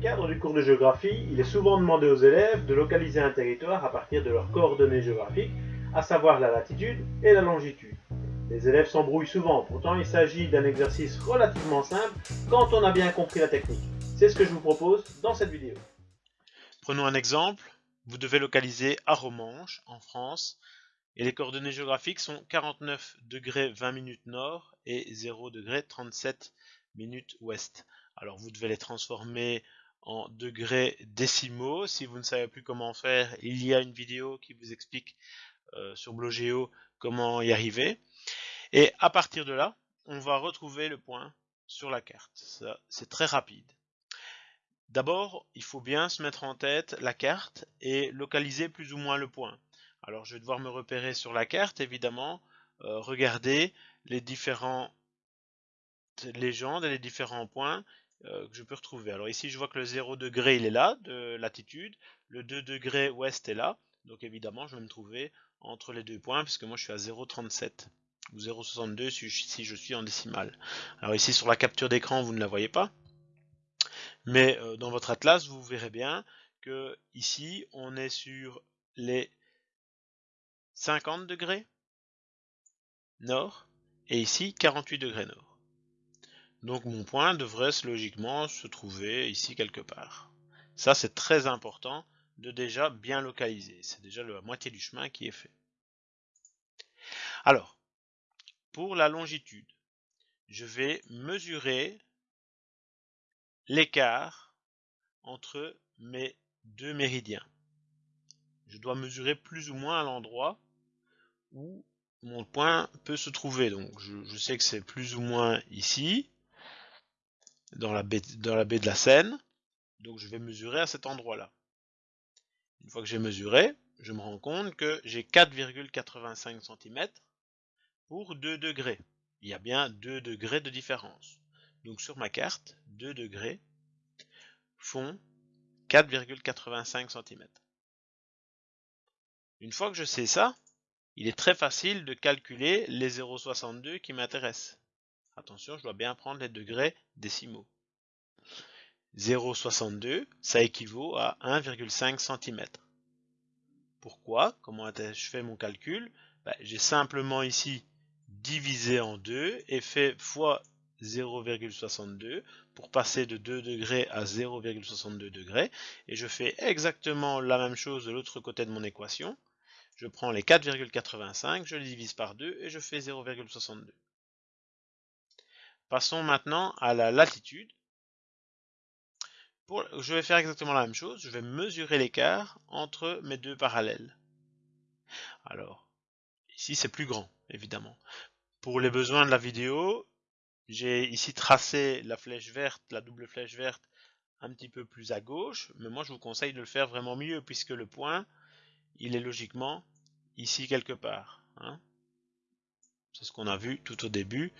cadre du cours de géographie, il est souvent demandé aux élèves de localiser un territoire à partir de leurs coordonnées géographiques, à savoir la latitude et la longitude. Les élèves s'embrouillent souvent, pourtant il s'agit d'un exercice relativement simple quand on a bien compris la technique. C'est ce que je vous propose dans cette vidéo. Prenons un exemple, vous devez localiser Aromanche en France et les coordonnées géographiques sont 49 degrés 20 minutes nord et 0 degré 37 minutes ouest. Alors vous devez les transformer en degrés décimaux. Si vous ne savez plus comment faire, il y a une vidéo qui vous explique euh, sur Blogeo comment y arriver. Et à partir de là, on va retrouver le point sur la carte. C'est très rapide. D'abord, il faut bien se mettre en tête la carte et localiser plus ou moins le point. Alors je vais devoir me repérer sur la carte, évidemment, euh, regarder les différents légendes et les différents points euh, que je peux retrouver. Alors ici, je vois que le 0 degré, il est là, de latitude. Le 2 degrés ouest est là. Donc évidemment, je vais me trouver entre les deux points, puisque moi, je suis à 0,37 ou 0,62 si je suis en décimale. Alors ici, sur la capture d'écran, vous ne la voyez pas. Mais euh, dans votre atlas, vous verrez bien que ici, on est sur les 50 degrés nord et ici 48 degrés nord. Donc mon point devrait logiquement se trouver ici quelque part. Ça c'est très important de déjà bien localiser. C'est déjà la moitié du chemin qui est fait. Alors, pour la longitude, je vais mesurer l'écart entre mes deux méridiens. Je dois mesurer plus ou moins l'endroit où mon point peut se trouver. Donc je, je sais que c'est plus ou moins ici dans la, baie, de la Seine. Donc je vais mesurer à cet endroit-là. Une fois que j'ai mesuré, je me rends compte que j'ai 4,85 cm pour 2 degrés. Il y a bien 2 degrés de différence. Donc sur ma carte, 2 degrés font 4,85 cm. Une fois que je sais ça, il est très facile de calculer les 0,62 qui m'intéressent. Attention, je dois bien prendre les degrés décimaux. 0,62, ça équivaut à 1,5 cm. Pourquoi? Comment je fais mon calcul? Ben, J'ai simplement ici divisé en 2 et fait fois 0,62 pour passer de 2 degrés à 0,62 degrés. Et je fais exactement la même chose de l'autre côté de mon équation. Je prends les 4,85, je les divise par 2 et je fais 0,62. Passons maintenant à la latitude. je vais faire exactement la même chose. Je vais mesurer l'écart entre mes deux parallèles. Alors, ici c'est plus grand, évidemment. Pour les besoins de la vidéo, j'ai ici tracé la flèche verte, la double flèche verte, un petit peu plus à gauche. Mais moi, je vous conseille de le faire vraiment mieux, puisque le point, il est logiquement ici quelque part. Hein. C'est ce qu'on a vu tout au début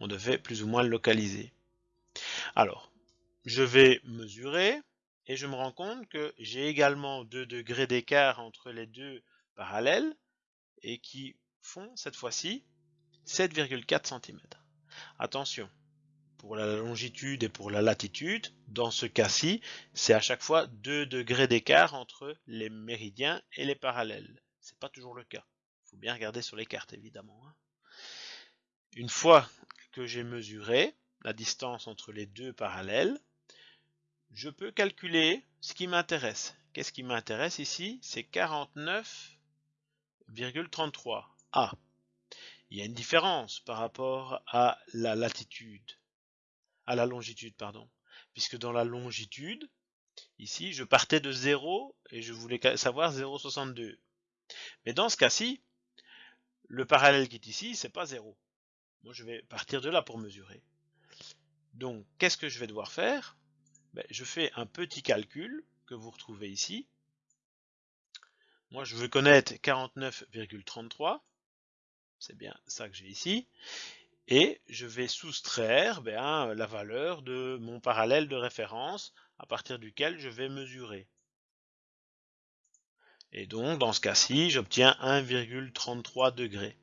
on devait plus ou moins le localiser. Alors, je vais mesurer et je me rends compte que j'ai également 2 degrés d'écart entre les deux parallèles et qui font cette fois-ci 7,4 cm. Attention, pour la longitude et pour la latitude, dans ce cas-ci, c'est à chaque fois 2 degrés d'écart entre les méridiens et les parallèles. C'est pas toujours le cas. Il faut bien regarder sur les cartes évidemment. Hein. Une fois que j'ai mesuré, la distance entre les deux parallèles, je peux calculer ce qui m'intéresse. Qu'est-ce qui m'intéresse ici? C'est 49,33 A. Il y a une différence par rapport à la latitude, à la longitude, pardon. Puisque dans la longitude, ici, je partais de 0 et je voulais savoir 0,62. Mais dans ce cas-ci, le parallèle qui est ici, c'est pas 0. Moi, je vais partir de là pour mesurer. Donc, qu'est-ce que je vais devoir faire? Ben, Je fais un petit calcul que vous retrouvez ici. Moi, je veux connaître 49,33. C'est bien ça que j'ai ici. Et je vais soustraire ben, la valeur de mon parallèle de référence à partir duquel je vais mesurer. Et donc, dans ce cas-ci, j'obtiens 1,33 degrés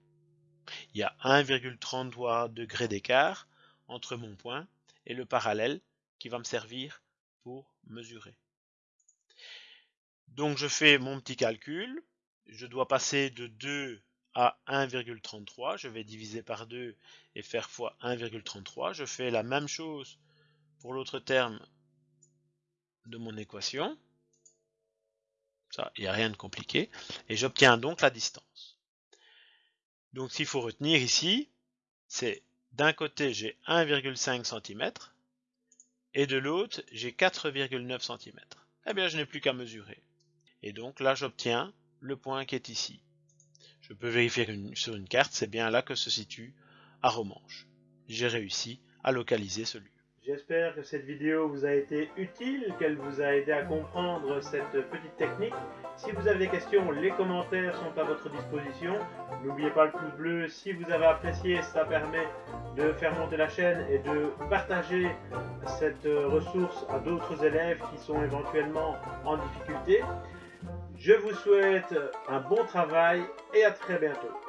il y a 1,33 degrés d'écart entre mon point et le parallèle qui va me servir pour mesurer. Donc je fais mon petit calcul. Je dois passer de 2 à 1,33. Je vais diviser par 2 et faire fois 1,33. Je fais la même chose pour l'autre terme de mon équation. Ça, il n'y a rien de compliqué. Et j'obtiens donc la distance. Donc s'il faut retenir ici, c'est d'un côté j'ai 1,5 cm et de l'autre j'ai 4,9 cm. Eh bien je n'ai plus qu'à mesurer. Et donc là j'obtiens le point qui est ici. Je peux vérifier sur une carte, c'est bien là que se situe Aromanche. J'ai réussi à localiser celui. J'espère que cette vidéo vous a été utile, qu'elle vous a aidé à comprendre cette petite technique. Si vous avez des questions, les commentaires sont à votre disposition. N'oubliez pas le pouce bleu si vous avez apprécié, ça permet de faire monter la chaîne et de partager cette ressource à d'autres élèves qui sont éventuellement en difficulté. Je vous souhaite un bon travail et à très bientôt.